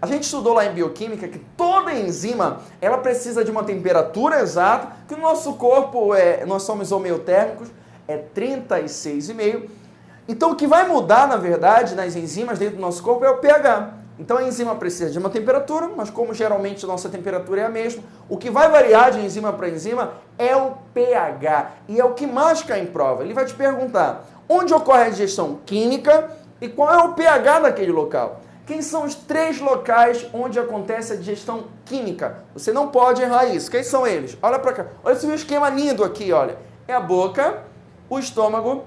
A gente estudou lá em bioquímica que toda enzima, ela precisa de uma temperatura exata, que o nosso corpo, é, nós somos homeotérmicos, é 36,5. Então o que vai mudar, na verdade, nas enzimas dentro do nosso corpo é o pH. Então a enzima precisa de uma temperatura, mas como geralmente a nossa temperatura é a mesma, o que vai variar de enzima para enzima é o pH. E é o que mais cai em prova. Ele vai te perguntar onde ocorre a digestão química e qual é o pH daquele local. Quem são os três locais onde acontece a digestão química? Você não pode errar isso. Quem são eles? Olha para cá. Olha esse esquema lindo aqui, olha. É a boca, o estômago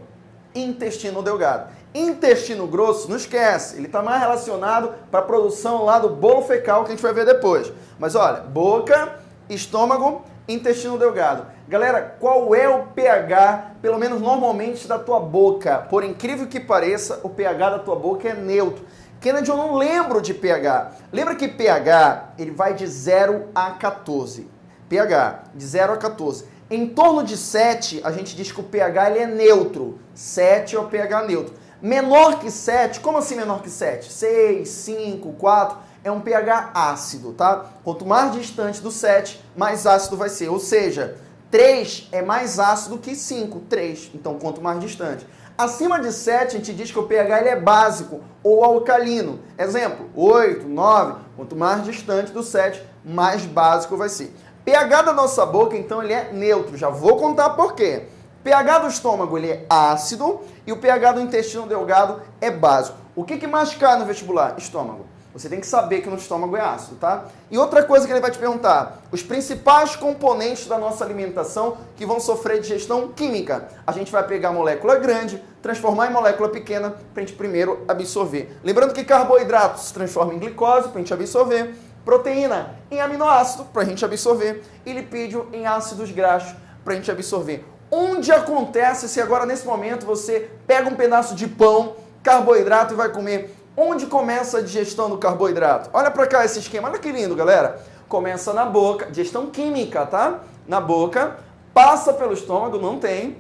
e intestino delgado. Intestino grosso, não esquece, ele está mais relacionado para a produção lá do bolo fecal que a gente vai ver depois. Mas olha, boca, estômago, intestino delgado. Galera, qual é o pH, pelo menos normalmente, da tua boca? Por incrível que pareça, o pH da tua boca é neutro. Kennedy, eu não lembro de pH. Lembra que pH, ele vai de 0 a 14. pH, de 0 a 14. Em torno de 7, a gente diz que o pH ele é neutro. 7 é o pH neutro. Menor que 7, como assim menor que 7? 6, 5, 4, é um pH ácido, tá? Quanto mais distante do 7, mais ácido vai ser. Ou seja, 3 é mais ácido que 5, 3. Então, quanto mais distante. Acima de 7, a gente diz que o pH ele é básico ou alcalino. Exemplo, 8, 9. Quanto mais distante do 7, mais básico vai ser. pH da nossa boca, então, ele é neutro. Já vou contar por quê pH do estômago ele é ácido e o pH do intestino delgado é básico. O que, que mais cai no vestibular? Estômago. Você tem que saber que no estômago é ácido, tá? E outra coisa que ele vai te perguntar, os principais componentes da nossa alimentação que vão sofrer digestão química. A gente vai pegar a molécula grande, transformar em molécula pequena para a gente primeiro absorver. Lembrando que carboidrato se transforma em glicose para a gente absorver, proteína em aminoácido para a gente absorver e lipídio em ácidos graxos para a gente absorver. Onde acontece se agora nesse momento você pega um pedaço de pão, carboidrato e vai comer? Onde começa a digestão do carboidrato? Olha para cá esse esquema, olha que lindo, galera. Começa na boca, digestão química, tá? Na boca, passa pelo estômago, não tem,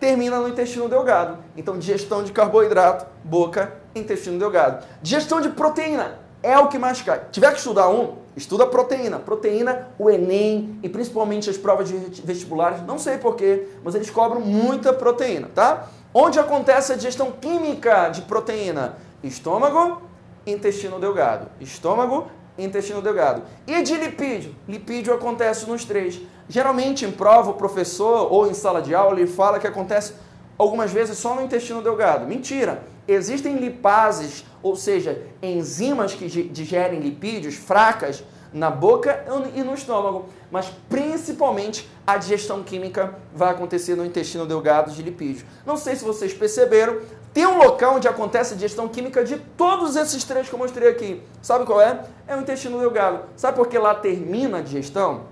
termina no intestino delgado. Então, digestão de carboidrato, boca, intestino delgado. Digestão de proteína é o que mais cai. Tiver que estudar um, Estuda proteína. Proteína, o Enem e principalmente as provas de vestibulares, não sei porquê, mas eles cobram muita proteína, tá? Onde acontece a digestão química de proteína? Estômago, intestino delgado. Estômago, intestino delgado. E de lipídio? Lipídio acontece nos três. Geralmente em prova o professor ou em sala de aula ele fala que acontece algumas vezes só no intestino delgado. Mentira! Existem lipases, ou seja, enzimas que digerem lipídios fracas na boca e no estômago, mas principalmente a digestão química vai acontecer no intestino delgado de lipídios. Não sei se vocês perceberam, tem um local onde acontece a digestão química de todos esses três que eu mostrei aqui. Sabe qual é? É o intestino delgado. Sabe por que lá termina a digestão?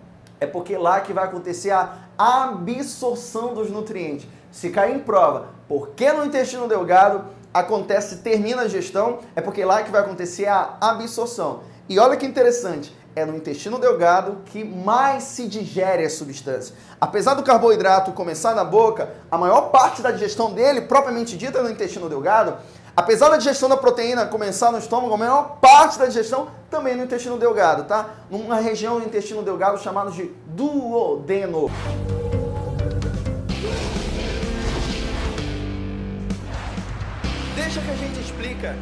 É porque lá que vai acontecer a absorção dos nutrientes. Se cair em prova, por que no intestino delgado acontece, termina a gestão, é porque lá que vai acontecer a absorção. E olha que interessante, é no intestino delgado que mais se digere a substância. Apesar do carboidrato começar na boca, a maior parte da digestão dele, propriamente dita, é no intestino delgado. Apesar da digestão da proteína começar no estômago, a maior parte da digestão também no intestino delgado, tá? Numa região do intestino delgado chamada de duodeno. Deixa que a gente explica